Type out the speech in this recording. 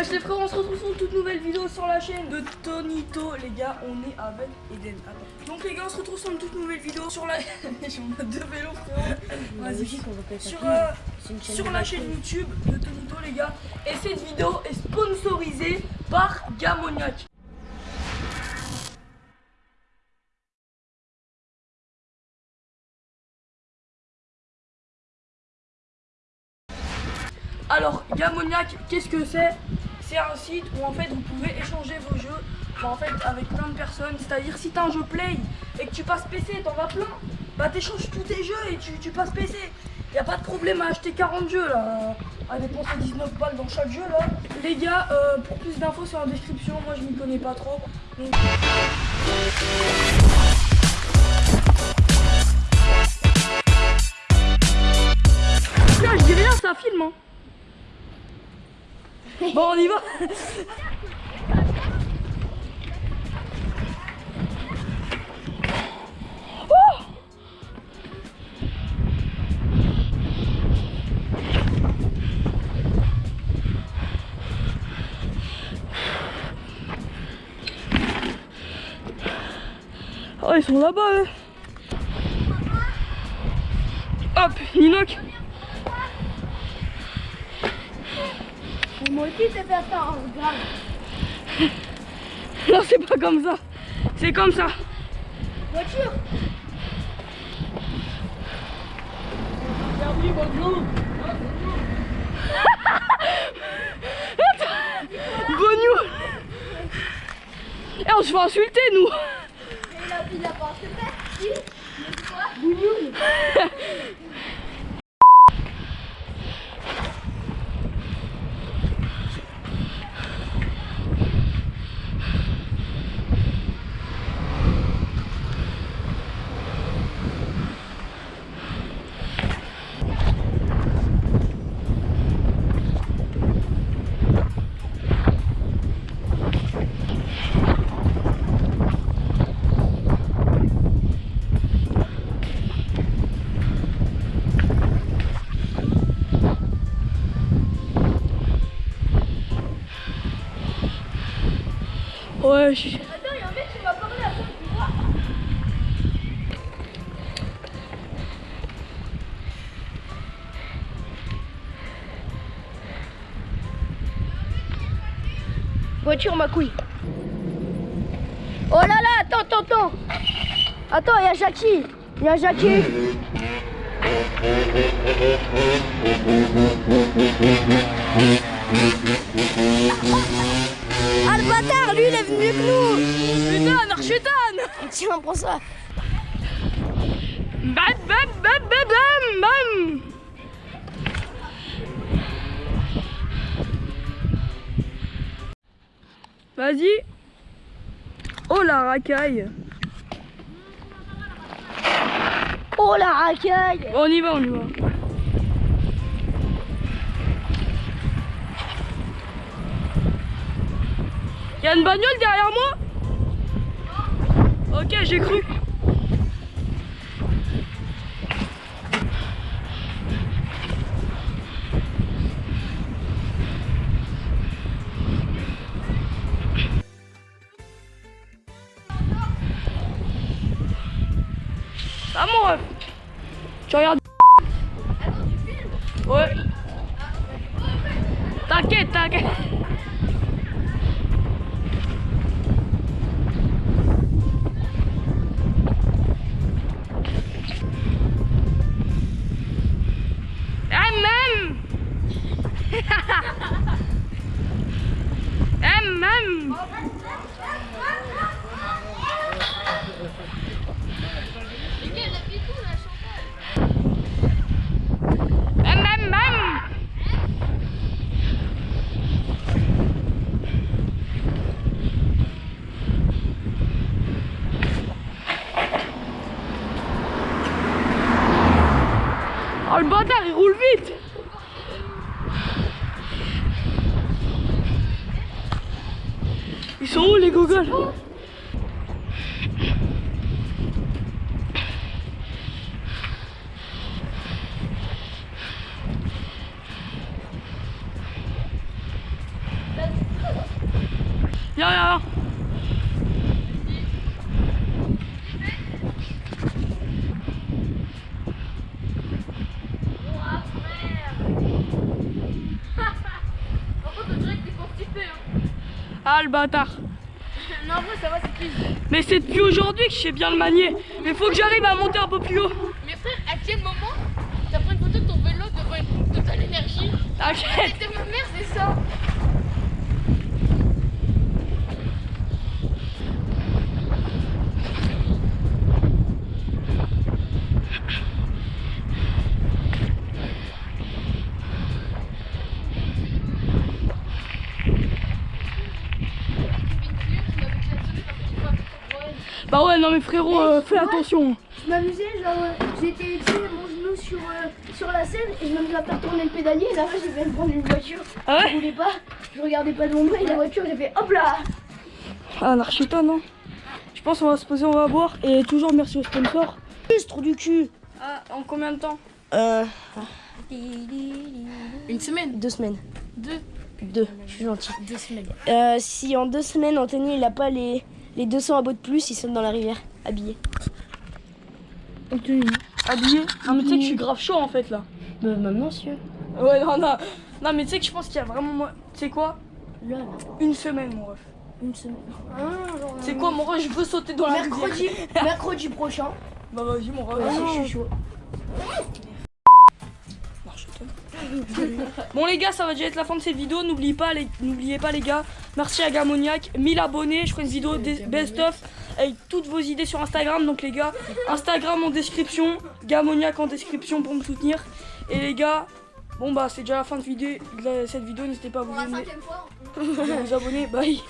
Wesh les frères, on se retrouve sur une toute nouvelle vidéo sur la chaîne de Tonito. Les gars, on est avec Eden. Attends. Donc les gars, on se retrouve sur une toute nouvelle vidéo sur la... Mon deux vélos frérot. Vas-y. Sur, euh, sur la chaîne YouTube de Tonito les gars. Et cette vidéo est sponsorisée par Gamoniac. Alors, Gamoniac, qu'est-ce que c'est? C'est un site où en fait vous pouvez échanger vos jeux bah, en fait, avec plein de personnes. C'est-à-dire si t'as un jeu Play et que tu passes PC, t'en vas plein, bah t'échanges tous tes jeux et tu, passes PC. Y a pas de problème à acheter 40 jeux là, à dépenser 19 balles dans chaque jeu là. Les gars, euh, pour plus d'infos sur la description, moi je m'y connais pas trop. Bon, on y va oh, ils sont là-bas, eux. Hop, Ninoc. Moi aussi, c'est fait ça, grave. non, c'est pas comme ça. C'est comme ça. Voiture. Bonjour. Eh, on se fait insulter, nous. Il a, il a pas insulté. Si. Bonjour. Voiture, ma couille. Oh là là, attends, attends, attends. Attends, il y a Jackie. Il y a Jackie. Bâtard, lui il est venu que nous. Putain, Archutan Tiens, prends ça. Bam bam bam bam bam bam. Vas-y. Oh la racaille. Oh la racaille. On y va, on y va Y'a une bagnole derrière moi Ok, j'ai cru. Ah mon ref. Tu regardes Ouais. T'inquiète, t'inquiète le bâtard il roule vite. Ils sont où les gogoles Viens, viens. Par contre, on dirait que t'es constipé. Hein. Ah, le bâtard. Non, ça va, c'est clean. Mais c'est depuis aujourd'hui que je sais bien le manier. Mais faut que j'arrive à monter un peu plus haut. Mais frère, à quel moment t'as pris une photo de ton vélo devant une totale énergie? T'inquiète. C'était ma mère, c'est ça. Bah ouais, non mais frérot, euh, fais attention. Je m'amusais, genre, euh, j'étais mon genou sur, euh, sur la scène et je m'amusais à faire tourner le pédalier. Et là, j'ai fait prendre une voiture. Ah Je ouais voulais pas, je regardais pas devant moi et la voiture, j'ai fait hop là Ah, Narchita, non Je pense qu'on va se poser, on va boire. Et toujours merci au sponsor. Ce trou du cul Ah, en combien de temps Euh. Une semaine Deux semaines. Deux Deux, je suis gentil. Deux semaines. Euh, si en deux semaines, Anthony, il a pas les, les 200 abos de plus, il saute dans la rivière, habillé. Habillé Non mais tu sais que je suis grave chaud en fait là. Bah, maintenant, monsieur. Ouais, non, non. Non mais tu sais que je pense qu'il y a vraiment... Tu sais quoi? Là, là, Une semaine mon ref. une semaine. Tu sais quoi mon ref, je veux sauter dans la rivière. Mercredi, mercredi prochain. Bah vas-y mon ref. Ouais, je suis chaud. Bon les gars, ça va déjà être la fin de cette vidéo. N'oubliez pas, les... n'oubliez pas les gars. Merci à Gamoniac, 1000 abonnés. Je ferai une vidéo des best of avec toutes vos idées sur Instagram. Donc les gars, Instagram en description, Gamoniac en description pour me soutenir. Et les gars, bon bah c'est déjà la fin de, vidéo, de cette vidéo. N'hésitez pas à vous abonner. fois. vous abonner. Bye.